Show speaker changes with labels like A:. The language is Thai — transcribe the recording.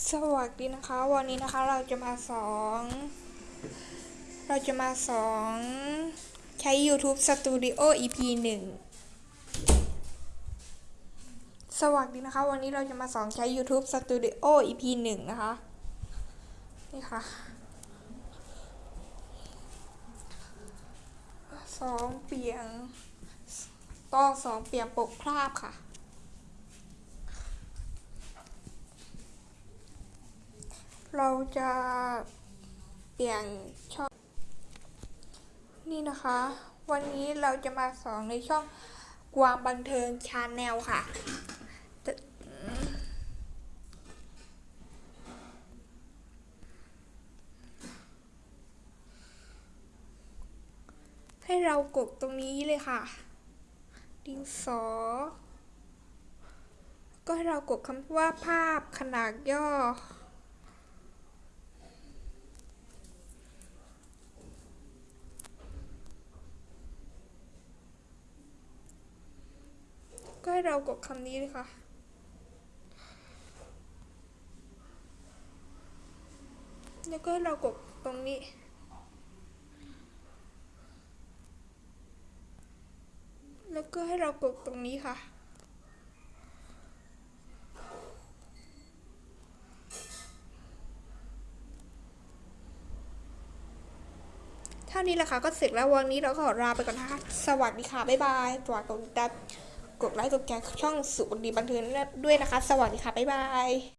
A: สวัสดีนะคะ วันนี้นะคะเราจะมาสอนเราจะมาสอนใช้ YouTube Studio EP 1 สวัสดีนะคะ วันนี้เราจะมาสอนใช้ YouTube Studio EP 1 นะคะ นี่ค่ะสองเปลี่ยนต้องสองเปลี่ยนปกคราบค่ะ เราจะเปลี่ยนช่อง นี่นะคะ วันนี้เราจะมาสอนในช่องกวางบันเทิงชาแนลค่ะ ให้เรากดตรงนี้เลยค่ะ ดินสอ ก็ให้เรากดคำว่าภาพขนาดย่อ ก็ให้เรากดคำนี้เลยค่ะ แล้วก็ให้เรากดตรงนี้ แล้วก็ให้เรากดตรงนี้ค่ะเท่านี้แหละค่ะก็เสร็จแล้ววันนี้เราก็ขอลาไปก่อนนะคะ สวัสดีค่ะ บ๊ายบายฝากกดติดตาม กดไลค์กดแชร์ช่องสุขดีบันเทิงด้วยนะคะ สวัสดีค่ะ บ๊ายบาย